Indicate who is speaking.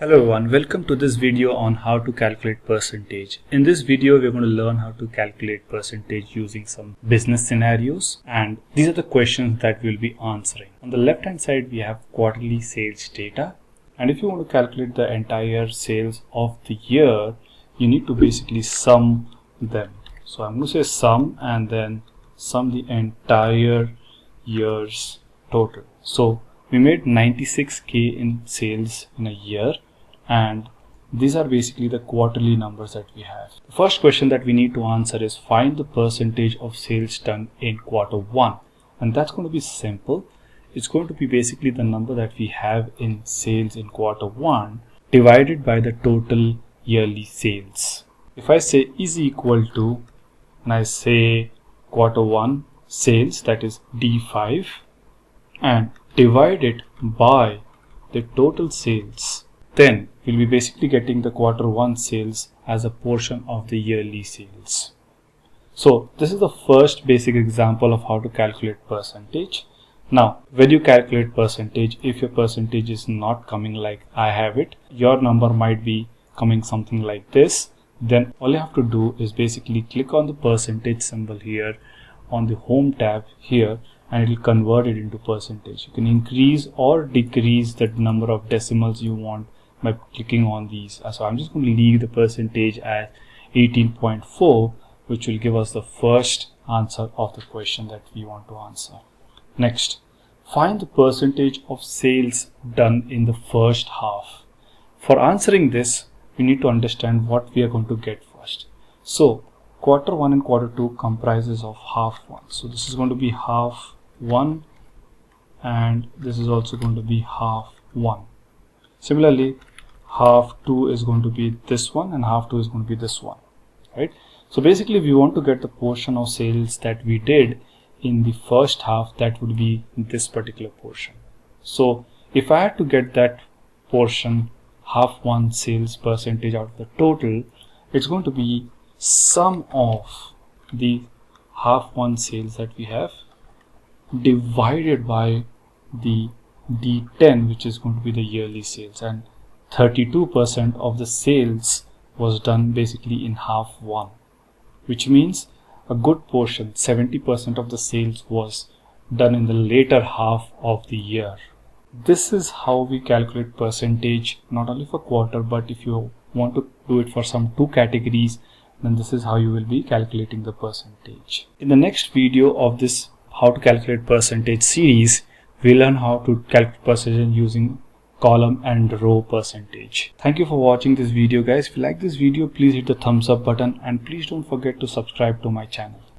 Speaker 1: Hello everyone, welcome to this video on how to calculate percentage. In this video, we're going to learn how to calculate percentage using some business scenarios and these are the questions that we'll be answering. On the left hand side, we have quarterly sales data and if you want to calculate the entire sales of the year, you need to basically sum them. So I'm going to say sum and then sum the entire year's total. So we made 96k in sales in a year and these are basically the quarterly numbers that we have. The first question that we need to answer is find the percentage of sales done in quarter one and that's going to be simple. It's going to be basically the number that we have in sales in quarter one divided by the total yearly sales. If I say is equal to and I say quarter one sales that is D5 and divide it by the total sales then we'll be basically getting the quarter one sales as a portion of the yearly sales. So this is the first basic example of how to calculate percentage. Now, when you calculate percentage, if your percentage is not coming like I have it, your number might be coming something like this. Then all you have to do is basically click on the percentage symbol here on the home tab here and it will convert it into percentage. You can increase or decrease the number of decimals you want by clicking on these. Uh, so I'm just going to leave the percentage at 18.4 which will give us the first answer of the question that we want to answer. Next, find the percentage of sales done in the first half. For answering this, we need to understand what we are going to get first. So quarter one and quarter two comprises of half one. So this is going to be half one and this is also going to be half one. Similarly, half 2 is going to be this one and half 2 is going to be this one right? So basically we want to get the portion of sales that we did in the first half that would be this particular portion. So if I had to get that portion half one sales percentage out of the total it's going to be sum of the half one sales that we have divided by the D10 which is going to be the yearly sales. And 32% of the sales was done basically in half one which means a good portion 70% of the sales was done in the later half of the year. This is how we calculate percentage not only for quarter but if you want to do it for some two categories then this is how you will be calculating the percentage. In the next video of this how to calculate percentage series we learn how to calculate percentage using column and row percentage. Thank you for watching this video guys. If you like this video, please hit the thumbs up button and please don't forget to subscribe to my channel.